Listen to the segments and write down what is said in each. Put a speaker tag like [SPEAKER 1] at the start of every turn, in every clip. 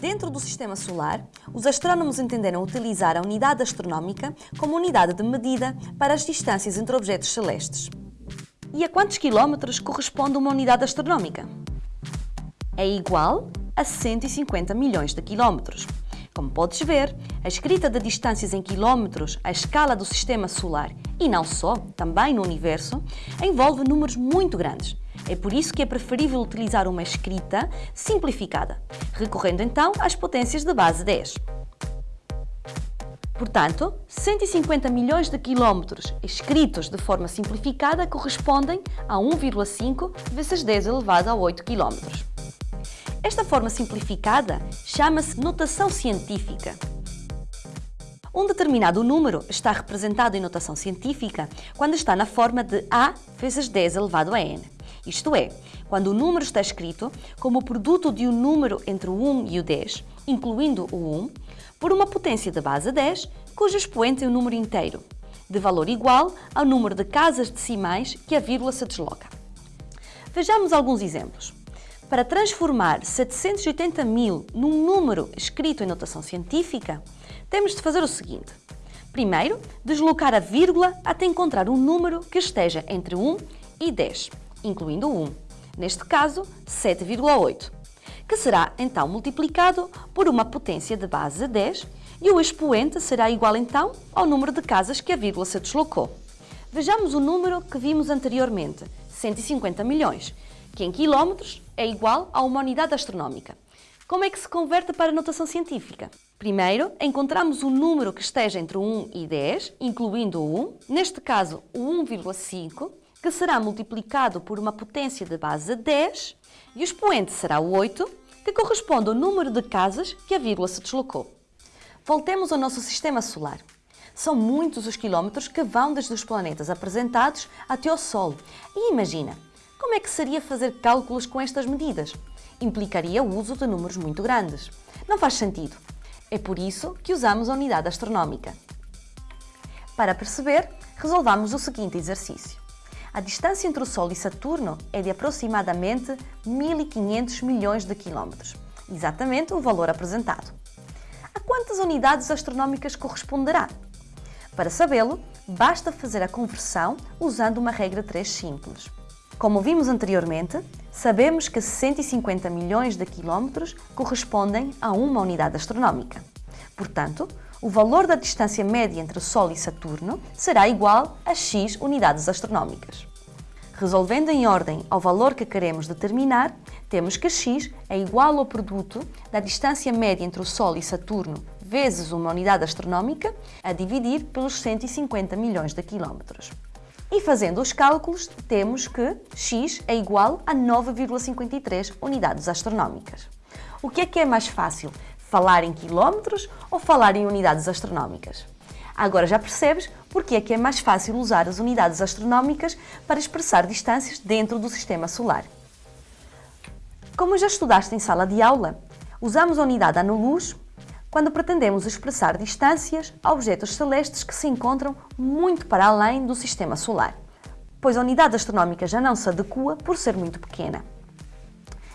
[SPEAKER 1] Dentro do Sistema Solar, os astrónomos entenderam utilizar a unidade astronómica como unidade de medida para as distâncias entre objetos celestes. E a quantos quilómetros corresponde uma unidade astronómica? É igual a 150 milhões de quilómetros. Como podes ver, a escrita de distâncias em quilómetros à escala do Sistema Solar, e não só, também no Universo, envolve números muito grandes. É por isso que é preferível utilizar uma escrita simplificada, recorrendo então às potências de base 10. Portanto, 150 milhões de quilómetros escritos de forma simplificada correspondem a 1,5 vezes 10 elevado a 8 quilómetros. Esta forma simplificada chama-se notação científica. Um determinado número está representado em notação científica quando está na forma de A vezes 10 elevado a n. Isto é, quando o número está escrito como o produto de um número entre o 1 e o 10, incluindo o 1, por uma potência de base 10, cujo expoente é um número inteiro, de valor igual ao número de casas decimais que a vírgula se desloca. Vejamos alguns exemplos. Para transformar 780 mil num número escrito em notação científica, temos de fazer o seguinte. Primeiro, deslocar a vírgula até encontrar um número que esteja entre 1 e 10, incluindo o 1. Neste caso, 7,8 que será então multiplicado por uma potência de base 10 e o expoente será igual então ao número de casas que a vírgula se deslocou. Vejamos o número que vimos anteriormente, 150 milhões, que em quilómetros é igual a uma unidade astronómica. Como é que se converte para a notação científica? Primeiro, encontramos o número que esteja entre 1 e 10, incluindo o 1, neste caso o 1,5, que será multiplicado por uma potência de base 10 e o expoente será o 8, que corresponde ao número de casas que a vírgula se deslocou. Voltemos ao nosso sistema solar. São muitos os quilómetros que vão desde os planetas apresentados até ao Sol. E imagina, como é que seria fazer cálculos com estas medidas? Implicaria o uso de números muito grandes. Não faz sentido. É por isso que usamos a unidade astronómica. Para perceber, resolvamos o seguinte exercício. A distância entre o Sol e Saturno é de aproximadamente 1.500 milhões de quilómetros, exatamente o valor apresentado. A quantas unidades astronómicas corresponderá? Para sabê-lo, basta fazer a conversão usando uma regra 3 simples. Como vimos anteriormente, sabemos que 150 milhões de quilómetros correspondem a uma unidade astronómica. Portanto, o valor da distância média entre o Sol e Saturno será igual a x unidades astronómicas. Resolvendo em ordem ao valor que queremos determinar, temos que x é igual ao produto da distância média entre o Sol e Saturno vezes uma unidade astronómica a dividir pelos 150 milhões de quilómetros. E fazendo os cálculos, temos que x é igual a 9,53 unidades astronómicas. O que é que é mais fácil, falar em quilómetros ou falar em unidades astronómicas. Agora já percebes porque é que é mais fácil usar as unidades astronómicas para expressar distâncias dentro do Sistema Solar. Como já estudaste em sala de aula, usamos a unidade ano-luz quando pretendemos expressar distâncias a objetos celestes que se encontram muito para além do Sistema Solar, pois a unidade astronómica já não se adequa por ser muito pequena.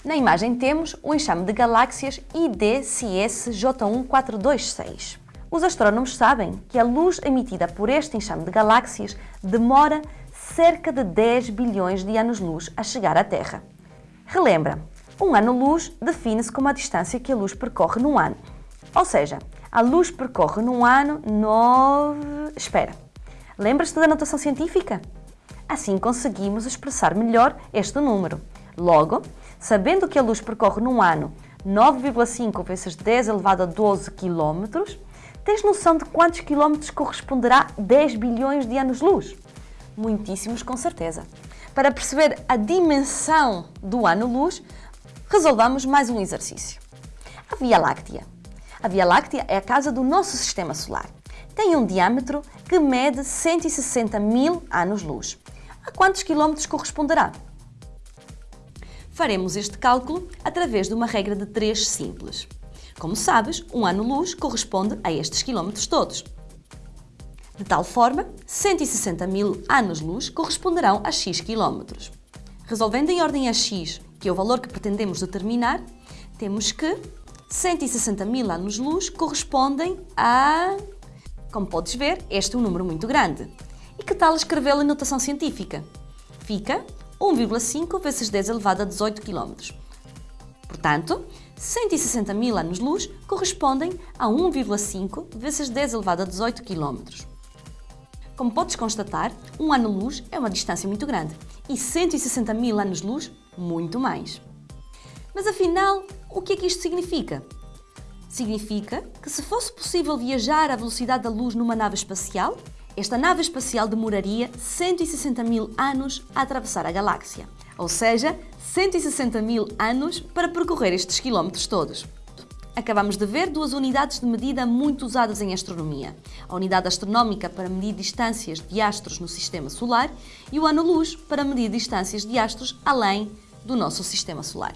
[SPEAKER 1] Na imagem temos o enxame de galáxias IDCS-J1426. Os astrónomos sabem que a luz emitida por este enxame de galáxias demora cerca de 10 bilhões de anos-luz a chegar à Terra. Relembra, um ano-luz define-se como a distância que a luz percorre num ano. Ou seja, a luz percorre num ano 9... Espera, lembras-te da notação científica? Assim conseguimos expressar melhor este número. Logo, sabendo que a luz percorre num ano 9,5 vezes 10 elevado a 12 km, tens noção de quantos quilómetros corresponderá 10 bilhões de anos-luz? Muitíssimos, com certeza. Para perceber a dimensão do ano-luz, resolvamos mais um exercício. A Via Láctea. A Via Láctea é a casa do nosso Sistema Solar. Tem um diâmetro que mede 160 mil anos-luz. A quantos quilómetros corresponderá? Faremos este cálculo através de uma regra de 3 simples. Como sabes, um ano-luz corresponde a estes quilómetros todos. De tal forma, 160 mil anos-luz corresponderão a x quilómetros. Resolvendo em ordem a x, que é o valor que pretendemos determinar, temos que 160 mil anos-luz correspondem a... Como podes ver, este é um número muito grande. E que tal escrevê-lo em notação científica? Fica 1,5 vezes 10 elevado a 18 km. Portanto, 160 mil anos-luz correspondem a 1,5 vezes 10 elevado a 18 km. Como podes constatar, um ano-luz é uma distância muito grande e 160 mil anos-luz muito mais. Mas afinal, o que é que isto significa? Significa que se fosse possível viajar à velocidade da luz numa nave espacial, esta nave espacial demoraria 160 mil anos a atravessar a galáxia, ou seja, 160 mil anos para percorrer estes quilómetros todos. Acabamos de ver duas unidades de medida muito usadas em astronomia. A unidade astronómica para medir distâncias de astros no Sistema Solar e o ano-luz para medir distâncias de astros além do nosso Sistema Solar.